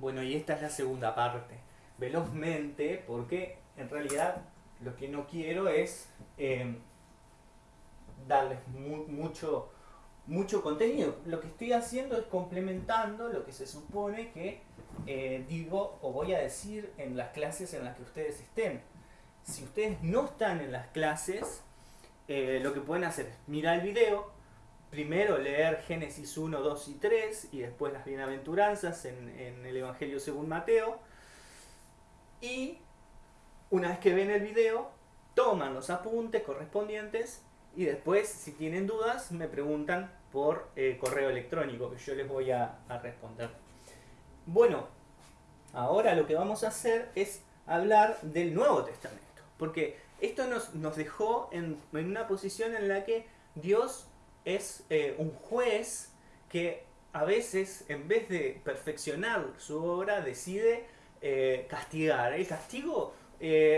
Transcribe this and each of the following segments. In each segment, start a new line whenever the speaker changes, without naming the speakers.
Bueno, y esta es la segunda parte. Velozmente, porque en realidad lo que no quiero es eh, darles mucho, mucho contenido. Lo que estoy haciendo es complementando lo que se supone que eh, digo o voy a decir en las clases en las que ustedes estén. Si ustedes no están en las clases, eh, lo que pueden hacer es mirar el video, primero leer Génesis 1, 2 y 3 y después las bienaventuranzas en, en el Evangelio según Mateo. Y una vez que ven el video, toman los apuntes correspondientes y después, si tienen dudas, me preguntan por eh, correo electrónico, que yo les voy a, responder. Bueno, ahora lo que vamos a hacer es hablar del Nuevo Testamento. Porque esto nos, nos dejó en, una posición en la que Dios es eh, un juez que a veces, en vez de perfeccionar su obra, decide eh, castigar. El castigo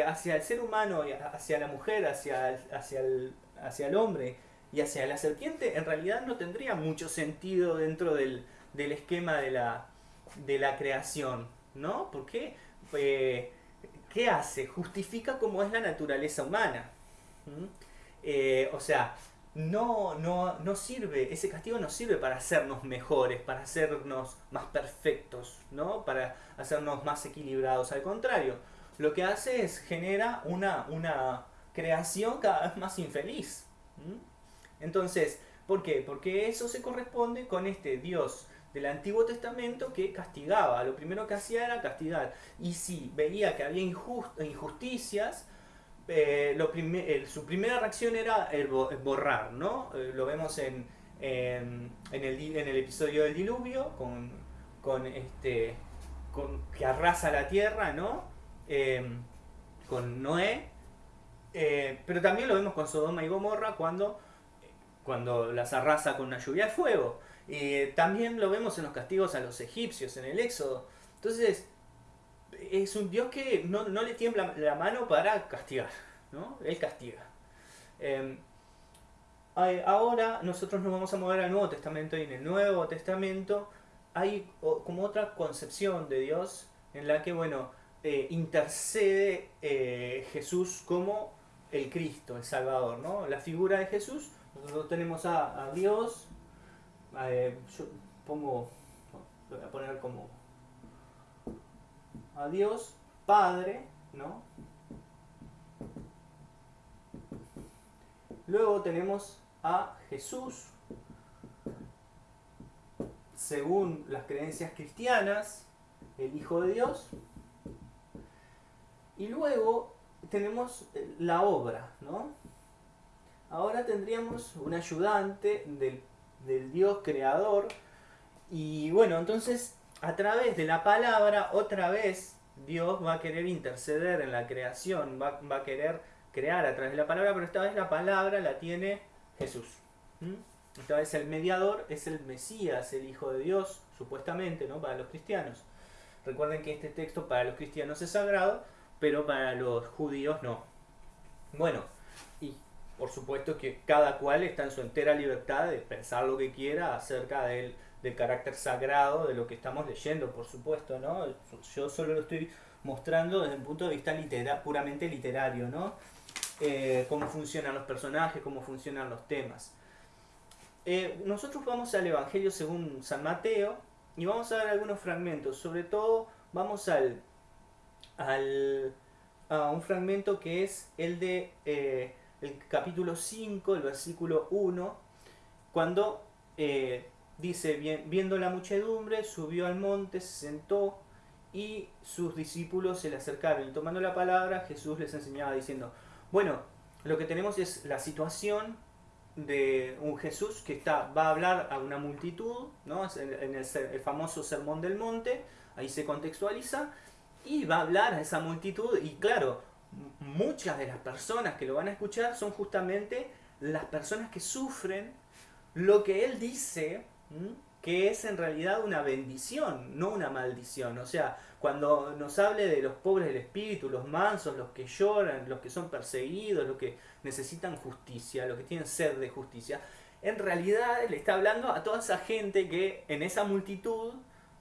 hacia el ser humano, hacia la mujer, hacia, hacia el, hacia el hombre y hacia la serpiente, en realidad no tendría mucho sentido dentro del, esquema de la, de la creación, ¿no? Porque, eh, ¿qué hace? Justifica cómo es la naturaleza humana. Eh, o sea, no, no, no sirve, ese castigo no sirve para hacernos mejores, para hacernos más perfectos, ¿no? Para hacernos más equilibrados. Al contrario, lo que hace es genera una, una creación cada vez más infeliz. Entonces, ¿por qué? Porque eso se corresponde con este Dios del Antiguo Testamento que castigaba. Lo primero que hacía era castigar. Y si veía que había injusticias, eh, su primera reacción era el, borrar, ¿no? Eh, lo vemos en, el, episodio del diluvio, con, este, con, que arrasa la tierra, ¿no? Eh, con Noé, eh, pero también lo vemos con Sodoma y Gomorra cuando, cuando las arrasa con una lluvia de fuego. Y también lo vemos en los castigos a los egipcios, en el Éxodo. Entonces, es un Dios que no, le tiembla la mano para castigar, ¿no? Él castiga. Em, ahora nosotros nos vamos a mover al Nuevo Testamento y en el Nuevo Testamento hay como otra concepción de Dios en la que, bueno, eh, intercede eh, Jesús como el Cristo, el Salvador, ¿no? La figura de Jesús, nosotros tenemos a, Dios, eh, yo pongo, voy a poner como a Dios, Padre, ¿no? Luego tenemos a Jesús, según las creencias cristianas, el Hijo de Dios. Y luego tenemos eh, la obra, ¿no? Ahora tendríamos un ayudante del, Dios creador y bueno, entonces a través de la palabra otra vez Dios va a querer interceder en la creación, va, a querer crear a través de la palabra, pero esta vez la palabra la tiene Jesús. Esta vez el mediador es el Mesías, el Hijo de Dios, supuestamente, ¿no? Para los cristianos. Recuerden que este texto para los cristianos es sagrado, pero para los judíos no. Bueno, y por supuesto que cada cual está en su entera libertad de pensar lo que quiera acerca del, carácter sagrado de lo que estamos leyendo, por supuesto, ¿no? Yo solo lo estoy mostrando desde un punto de vista litera, puramente literario, ¿no? Eh, cómo funcionan los personajes, cómo funcionan los temas. Eh, nosotros vamos al Evangelio según San Mateo y vamos a ver algunos fragmentos, sobre todo vamos al al, a un fragmento que es el de eh, el capítulo 5, el versículo 1, cuando dice, viendo la muchedumbre, subió al monte, se sentó y sus discípulos se le acercaron y tomando la palabra Jesús les enseñaba diciendo, bueno, lo que tenemos es la situación de un Jesús que está, va a hablar a una multitud, ¿no? en el, el famoso Sermón del Monte, ahí se contextualiza, y va a hablar a esa multitud y claro, muchas de las personas que lo van a escuchar son justamente las personas que sufren lo que él dice que es en realidad una bendición, no una maldición. O sea, cuando nos hable de los pobres del espíritu, los mansos, los que lloran, los que son perseguidos, los que necesitan justicia, los que tienen sed de justicia, en realidad le está hablando a toda esa gente que en esa multitud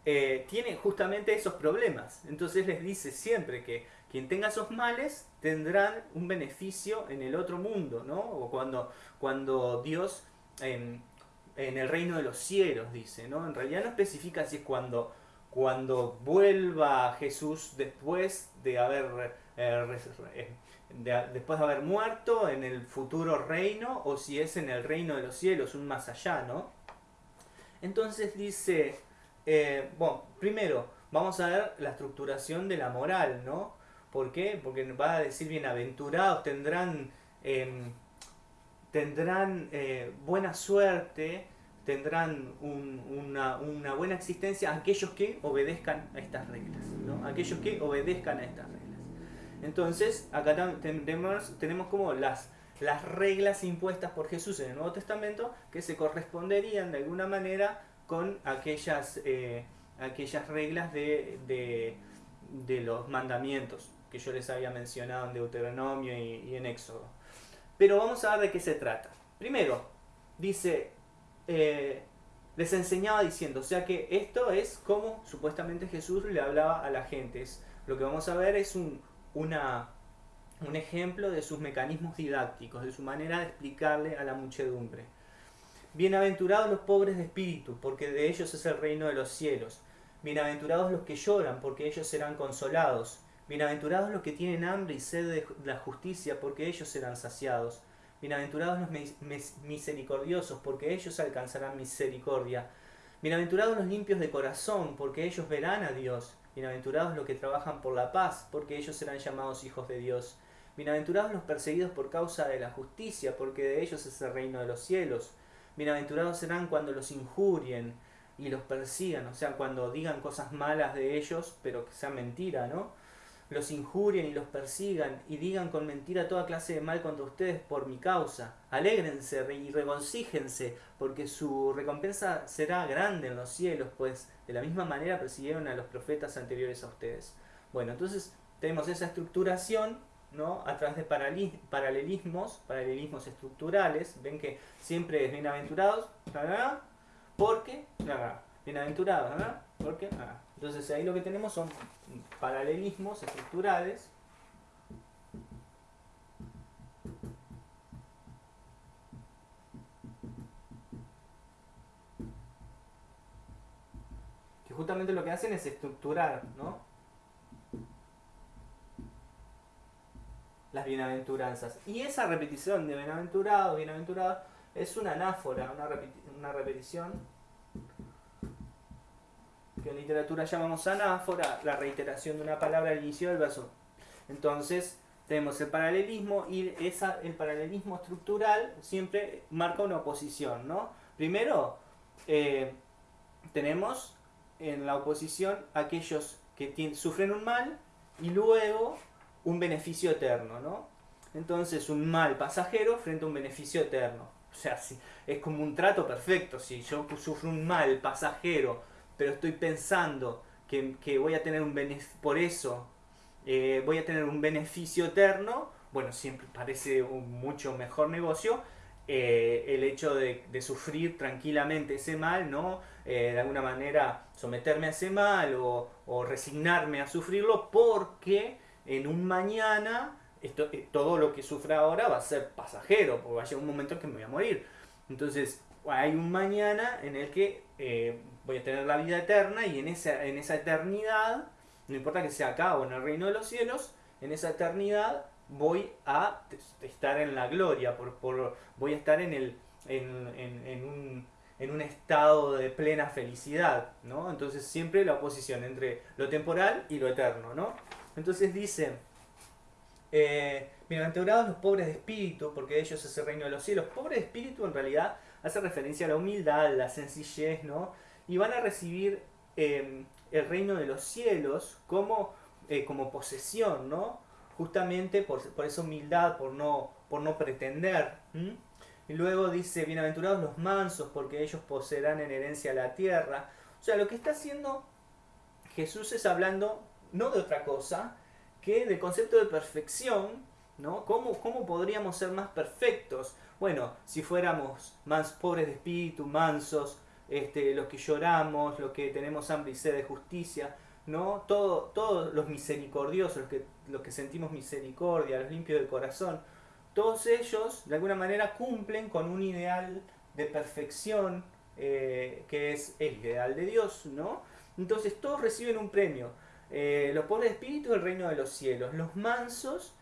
eh, tiene justamente esos problemas. Entonces les dice siempre que quien tenga esos males tendrán un beneficio en el otro mundo, ¿no? O cuando, cuando Dios en, el reino de los cielos dice, ¿no? En realidad no especifica si es cuando, cuando vuelva Jesús después de haber eh, eh, después de haber muerto en el futuro reino o si es en el reino de los cielos, un más allá, ¿no? Entonces dice, eh, bueno, primero vamos a ver la estructuración de la moral, ¿no? ¿Por qué? Porque va a decir bienaventurados, tendrán, em, tendrán buena suerte, tendrán una, buena existencia aquellos que obedezcan a estas reglas, ¿no? Aquellos que obedezcan a estas reglas. Entonces, acá tenemos, tenemos como las, las reglas impuestas por Jesús en el Nuevo Testamento que se corresponderían de alguna manera con aquellas, eh, aquellas reglas de, de, los mandamientos que yo les había mencionado en Deuteronomio y, en Éxodo. Pero vamos a ver de qué se trata. Primero, dice, eh, les enseñaba diciendo, o sea que esto es como supuestamente Jesús le hablaba a la gente. lo que vamos a ver es un, un ejemplo de sus mecanismos didácticos, de su manera de explicarle a la muchedumbre. Bienaventurados los pobres de espíritu, porque de ellos es el reino de los cielos. Bienaventurados los que lloran, porque ellos serán consolados. Bienaventurados los que tienen hambre y sed de la justicia, porque ellos serán saciados. Bienaventurados los misericordiosos, porque ellos alcanzarán misericordia. Bienaventurados los limpios de corazón, porque ellos verán a Dios. Bienaventurados los que trabajan por la paz, porque ellos serán llamados hijos de Dios. Bienaventurados los perseguidos por causa de la justicia, porque de ellos es el reino de los cielos. Bienaventurados serán cuando los injurien y los persigan, o sea, cuando digan cosas malas de ellos, pero que sea mentira, ¿no? Los injurien y los persigan y digan con mentira toda clase de mal contra ustedes por mi causa. Alégrense y regocíjense, porque su recompensa será grande en los cielos, pues de la misma manera persiguieron a los profetas anteriores a ustedes. Bueno, entonces tenemos esa estructuración ¿no? a través de paralelismos, paralelismos estructurales. Ven que siempre es bienaventurados, porque, bienaventurados, porque, entonces ahí lo que tenemos son paralelismos estructurales que justamente lo que hacen es estructurar, ¿no? Las bienaventuranzas. Y esa repetición de bienaventurado, bienaventurado, es una anáfora, una, una repetición que en literatura llamamos anáfora, la reiteración de una palabra al inicio del verso. Entonces, tenemos el paralelismo y esa, el paralelismo estructural siempre marca una oposición, ¿no? Primero, eh, tenemos en la oposición aquellos que sufren un mal y luego un beneficio eterno, ¿no? Entonces, un mal pasajero frente a un beneficio eterno. O sea, es como un trato perfecto. Si yo sufro un mal pasajero pero estoy pensando que, voy a tener un por eso eh, voy a tener un beneficio eterno, bueno, siempre parece un mucho mejor negocio eh, el hecho de, sufrir tranquilamente ese mal, ¿no? Eh, de alguna manera someterme a ese mal o, resignarme a sufrirlo porque en un mañana esto, todo lo que sufra ahora va a ser pasajero, porque va a llegar un momento en que me voy a morir. Entonces, hay un mañana en el que voy a tener la vida eterna y en esa, en esa eternidad, no importa que sea acá o en el reino de los cielos, en esa eternidad voy a estar en la gloria, por, por voy a estar en, el, en, un, en, un, estado de plena felicidad, ¿no? Entonces siempre la oposición entre lo temporal y lo eterno, ¿no? Entonces dice, eh, bienaventurados los pobres de espíritu, porque ellos es el reino de los cielos. Pobre de espíritu en realidad hace referencia a la humildad, la sencillez, ¿no? y van a recibir em, el reino de los cielos como, eh, como posesión, ¿no? Justamente por, esa humildad, por no, por no pretender. Y luego dice, bienaventurados los mansos, porque ellos poseerán en herencia la tierra. O sea, lo que está haciendo Jesús es hablando no de otra cosa que del concepto de perfección, ¿no? ¿Cómo, ¿Cómo podríamos ser más perfectos? Bueno, si fuéramos más pobres de espíritu, mansos, este, los que lloramos, los que tenemos hambre y sed de justicia, ¿no? Todo, todos los misericordiosos, los que, los que sentimos misericordia, los limpios de corazón, todos ellos de alguna manera cumplen con un ideal de perfección eh, que es el ideal de Dios, ¿no? Entonces todos reciben un premio. Eh, los pobres de espíritu el reino de los cielos, los mansos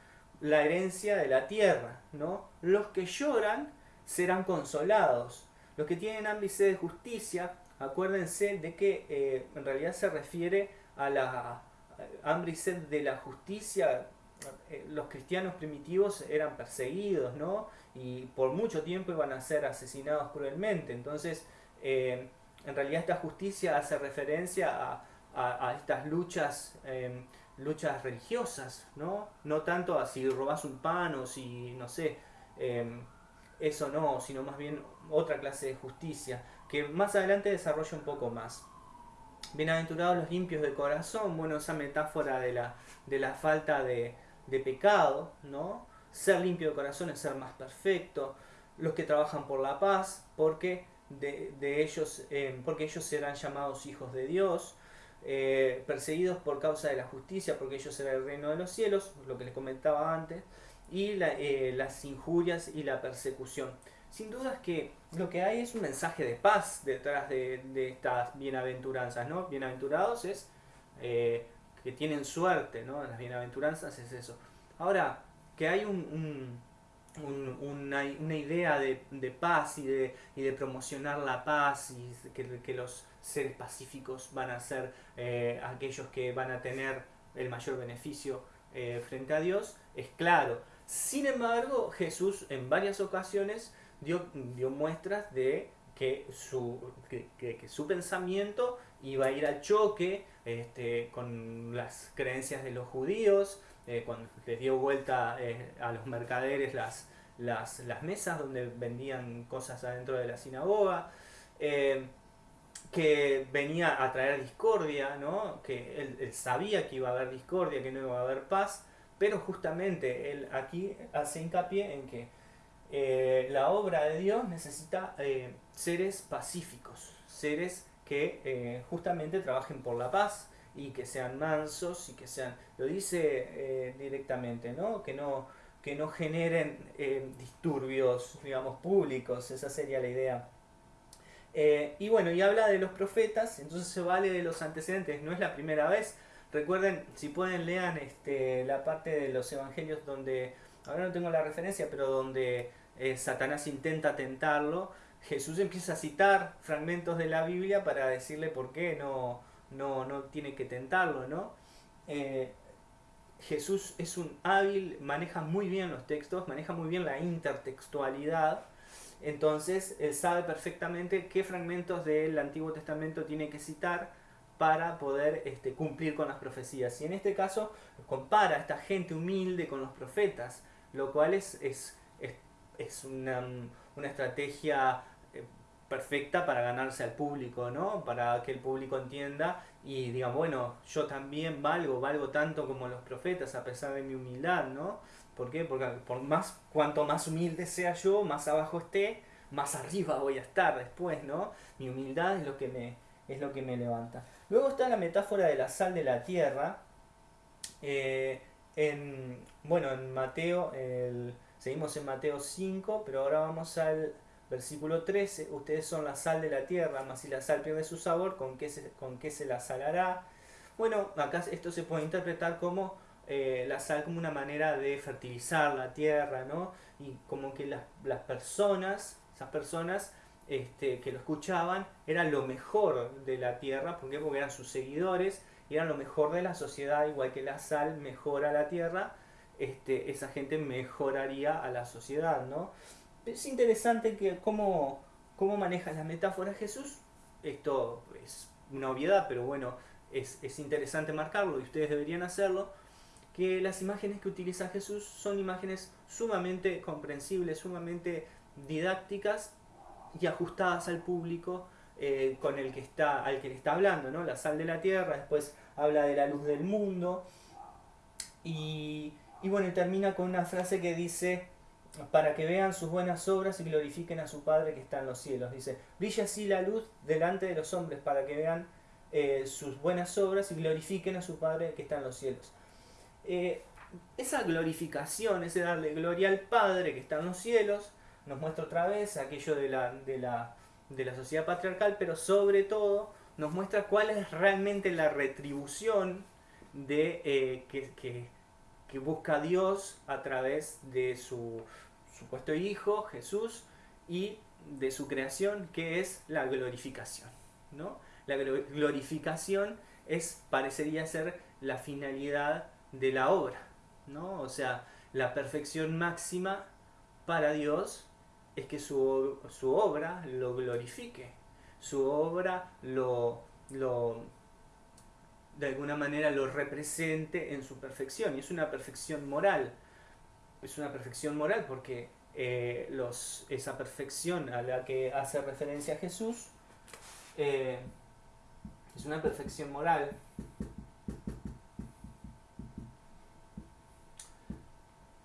la herencia de la tierra, ¿no? Los que lloran serán consolados. Los que tienen hambre y sed de justicia, acuérdense de que eh, en realidad se refiere a la hambre y sed de la justicia. Eh, los cristianos primitivos eran perseguidos, ¿no? Y por mucho tiempo iban a ser asesinados cruelmente. Entonces, eh, en realidad esta justicia hace referencia a, estas luchas, em, luchas religiosas, ¿no? No tanto a si robas un pan o si, no sé, em, eso no, sino más bien otra clase de justicia, que más adelante desarrolla un poco más. Bienaventurados los limpios de corazón, bueno, esa metáfora de la, de la falta de, de pecado, ¿no? Ser limpio de corazón es ser más perfecto. Los que trabajan por la paz, porque de, de ellos, eh, porque ellos serán llamados hijos de Dios. Eh, perseguidos por causa de la justicia, porque ellos serán el reino de los cielos, lo que les comentaba antes, y eh, las injurias y la persecución. Sin duda que lo que hay es un mensaje de paz detrás de, estas bienaventuranzas, ¿no? Bienaventurados es que tienen suerte, ¿no? Las bienaventuranzas es eso. Ahora, que hay un una, una, idea de, de paz y de, y de, promocionar la paz y que, que, los seres pacíficos van a ser eh, aquellos que van a tener el mayor beneficio eh, frente a Dios, es claro. Sin embargo, Jesús en varias ocasiones dio, dio muestras de que su, que, su pensamiento iba a ir al choque este, con las creencias de los judíos, eh, cuando les dio vuelta a los mercaderes las, las, las, mesas donde vendían cosas adentro de la sinagoga, que venía a traer discordia, ¿no? que él, sabía que iba a haber discordia, que no iba a haber paz, pero justamente él aquí hace hincapié en que la obra de Dios necesita seres pacíficos, seres que justamente trabajen por la paz, y que sean mansos y que sean, lo dice eh, directamente, ¿no? Que no, que no generen eh, disturbios, digamos, públicos, esa sería la idea. Eh, y bueno, y habla de los profetas, entonces se vale de los antecedentes, no es la primera vez. Recuerden, si pueden, lean este, la parte de los evangelios donde, ahora no tengo la referencia, pero donde Satanás intenta tentarlo. Jesús empieza a citar fragmentos de la Biblia para decirle por qué no, no, no tiene que tentarlo, ¿no? Eh, Jesús es un hábil, maneja muy bien los textos, maneja muy bien la intertextualidad, entonces él sabe perfectamente qué fragmentos del Antiguo Testamento tiene que citar para poder este, cumplir con las profecías. Y en este caso compara a esta gente humilde con los profetas, lo cual es, es, es, una, una estrategia perfecta para ganarse al público, ¿no? Para que el público entienda y diga, bueno, yo también valgo, valgo tanto como los profetas a pesar de mi humildad, ¿no? ¿Por qué? Porque por más, cuanto más humilde sea yo, más abajo esté, más arriba voy a estar después, ¿no? Mi humildad es lo que me, es lo que me levanta. Luego está la metáfora de la sal de la tierra. Eh, en, bueno, en Mateo, seguimos en Mateo 5, pero ahora vamos al Versículo 13, ustedes son la sal de la tierra, mas si la sal pierde su sabor, ¿con qué se, con qué se la salará? Bueno, acá esto se puede interpretar como eh, la sal como una manera de fertilizar la tierra, ¿no? Y como que las, las personas, esas personas este, que lo escuchaban, eran lo mejor de la tierra. Porque eran sus seguidores, y eran lo mejor de la sociedad, igual que la sal mejora la tierra, este, esa gente mejoraría a la sociedad, ¿no? es interesante que cómo, cómo maneja las metáforas Jesús. Esto es una obviedad, pero bueno, es, es interesante marcarlo y ustedes deberían hacerlo. Que las imágenes que utiliza Jesús son imágenes sumamente comprensibles, sumamente didácticas y ajustadas al público eh, con el que está, al que le está hablando, ¿no? La sal de la tierra, después habla de la luz del mundo. Y, bueno, termina con una frase que dice, para que vean sus buenas obras y glorifiquen a su Padre que está en los cielos. Dice, brilla así la luz delante de los hombres para que vean eh, sus buenas obras y glorifiquen a su Padre que está en los cielos. Eh, esa glorificación, ese darle gloria al Padre que está en los cielos, nos muestra otra vez aquello de la, de la, de la sociedad patriarcal, pero sobre todo nos muestra cuál es realmente la retribución de, eh, que, que, que, busca Dios a través de su supuesto Hijo, Jesús, y de su creación, que es la glorificación. ¿no? La glorificación es, parecería ser la finalidad de la obra. ¿no? O sea, la perfección máxima para Dios es que su, su obra lo glorifique, su obra lo, lo, de alguna manera lo represente en su perfección. Y es una perfección moral. Es una perfección moral porque eh, los, esa perfección a la que hace referencia Jesús eh, es una perfección moral.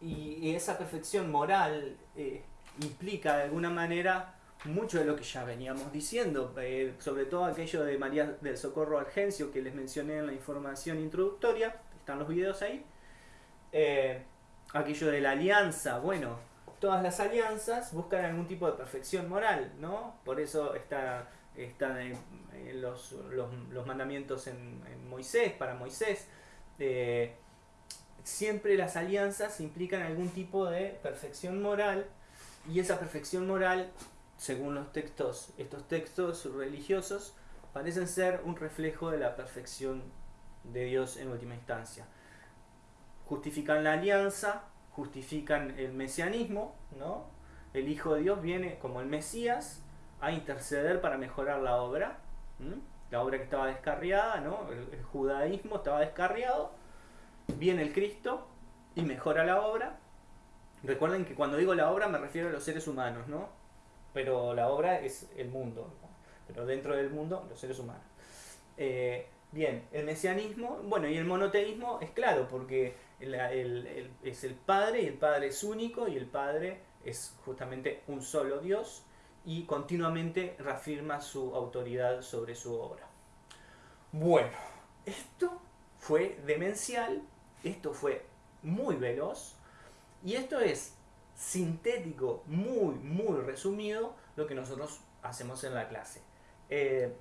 Y, esa perfección moral eh, implica de alguna manera mucho de lo que ya veníamos diciendo, eh, sobre todo aquello de María del Socorro Argencio que les mencioné en la información introductoria, están los videos ahí, eh, aquello de la alianza, bueno, todas las alianzas buscan algún tipo de perfección moral, ¿no? Por eso está, están los, los, mandamientos en, Moisés, para Moisés. Siempre las alianzas implican algún tipo de perfección moral y esa perfección moral según los textos, estos textos religiosos, parecen ser un reflejo de la perfección de Dios en última instancia. Justifican la alianza, justifican el mesianismo, ¿no? El Hijo de Dios viene como el Mesías a interceder para mejorar la obra, la obra que estaba descarriada, ¿no? El, judaísmo estaba descarriado, viene el Cristo y mejora la obra. Recuerden que cuando digo la obra me refiero a los seres humanos, ¿no? pero la obra es el mundo, pero dentro del mundo los seres humanos. Eh, bien, el mesianismo, bueno, y el monoteísmo es claro, porque es el Padre y el Padre es único y el Padre es justamente un solo Dios y continuamente reafirma su autoridad sobre su obra. Bueno, esto fue demencial, esto fue muy veloz y esto es sintético, muy, muy resumido, lo que nosotros hacemos en la clase. Eh,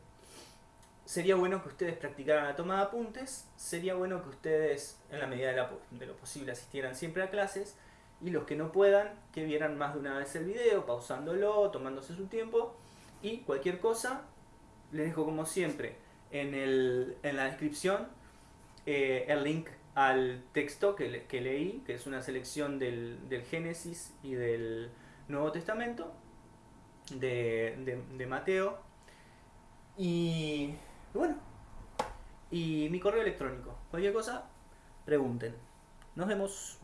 sería bueno que ustedes practicaran la toma de apuntes, sería bueno que ustedes, en la medida de, lo posible, asistieran siempre a clases, y los que no puedan, que vieran más de una vez el video, pausándolo, tomándose su tiempo, y cualquier cosa, les dejo como siempre en, el, en la descripción eh, el link al texto que, que, leí, que es una selección del, del, Génesis y del Nuevo Testamento, de, de, Mateo, y bueno, y mi correo electrónico. Cualquier cosa, pregunten. Nos vemos.